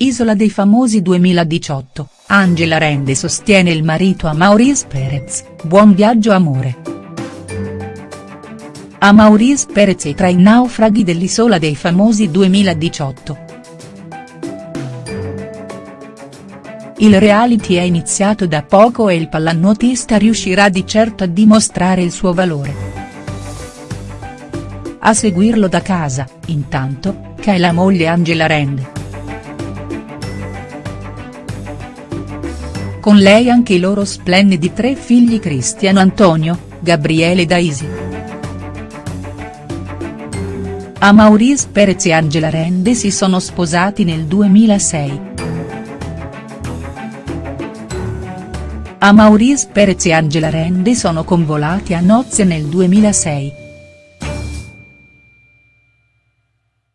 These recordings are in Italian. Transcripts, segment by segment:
Isola dei famosi 2018, Angela Rende sostiene il marito a Maurice Perez, buon viaggio amore. A Maurice Perez e tra i naufraghi dell'Isola dei famosi 2018. Il reality è iniziato da poco e il pallanuotista riuscirà di certo a dimostrare il suo valore. A seguirlo da casa, intanto, che è la moglie Angela Rende. Con lei anche i loro splendidi tre figli Cristiano Antonio, Gabriele e Daisy. A Maurice Perez e Angela Rende si sono sposati nel 2006. A Maurice Perez e Angela Rende sono convolati a nozze nel 2006.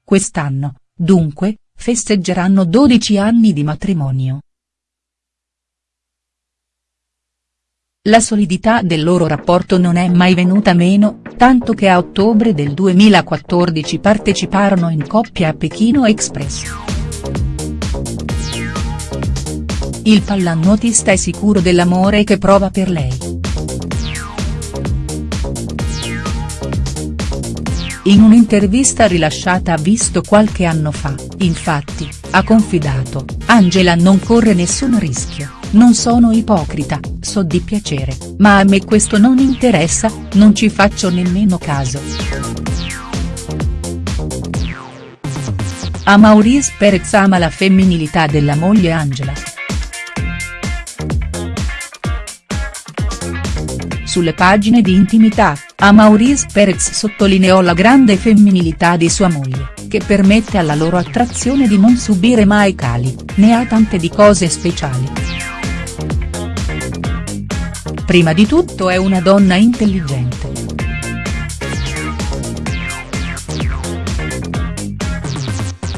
Quest'anno, dunque, festeggeranno 12 anni di matrimonio. La solidità del loro rapporto non è mai venuta meno, tanto che a ottobre del 2014 parteciparono in coppia a Pechino Express. Il pallanuotista è sicuro dell'amore che prova per lei. In un'intervista rilasciata a Visto qualche anno fa, infatti, ha confidato, Angela non corre nessun rischio non sono ipocrita, so di piacere, ma a me questo non interessa, non ci faccio nemmeno caso. A Maurice Perez ama la femminilità della moglie Angela. Sulle pagine di intimità, a Maurice Perez sottolineò la grande femminilità di sua moglie, che permette alla loro attrazione di non subire mai cali, ne ha tante di cose speciali. Prima di tutto è una donna intelligente.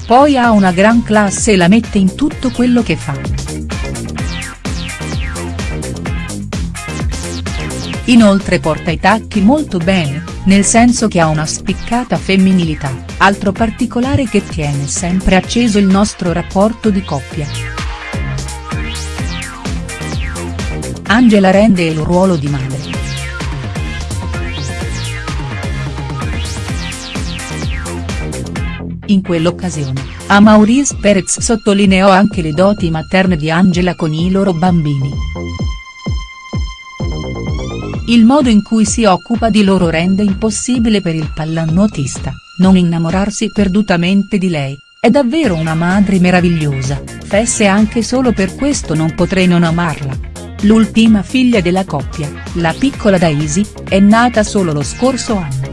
Poi ha una gran classe e la mette in tutto quello che fa. Inoltre porta i tacchi molto bene, nel senso che ha una spiccata femminilità, altro particolare che tiene sempre acceso il nostro rapporto di coppia. Angela rende il ruolo di madre. In quell'occasione, a Maurice Perez sottolineò anche le doti materne di Angela con i loro bambini. Il modo in cui si occupa di loro rende impossibile per il pallanuotista, non innamorarsi perdutamente di lei, è davvero una madre meravigliosa, fesse anche solo per questo non potrei non amarla. L'ultima figlia della coppia, la piccola Daisy, è nata solo lo scorso anno.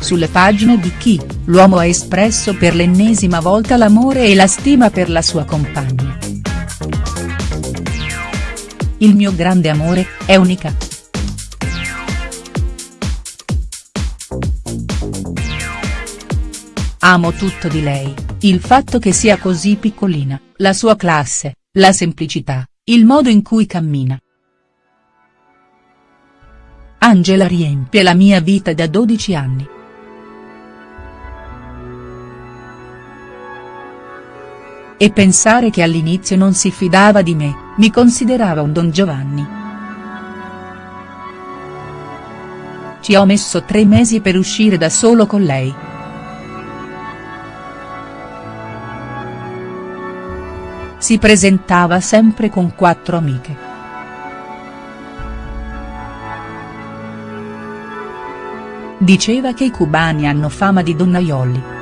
Sulle pagine di Chi, l'uomo ha espresso per l'ennesima volta l'amore e la stima per la sua compagna. Il mio grande amore, è unica. Amo tutto di lei, il fatto che sia così piccolina, la sua classe, la semplicità, il modo in cui cammina. Angela riempie la mia vita da 12 anni. E pensare che all'inizio non si fidava di me, mi considerava un Don Giovanni. Ci ho messo tre mesi per uscire da solo con lei. Si presentava sempre con quattro amiche. Diceva che i cubani hanno fama di donnaioli.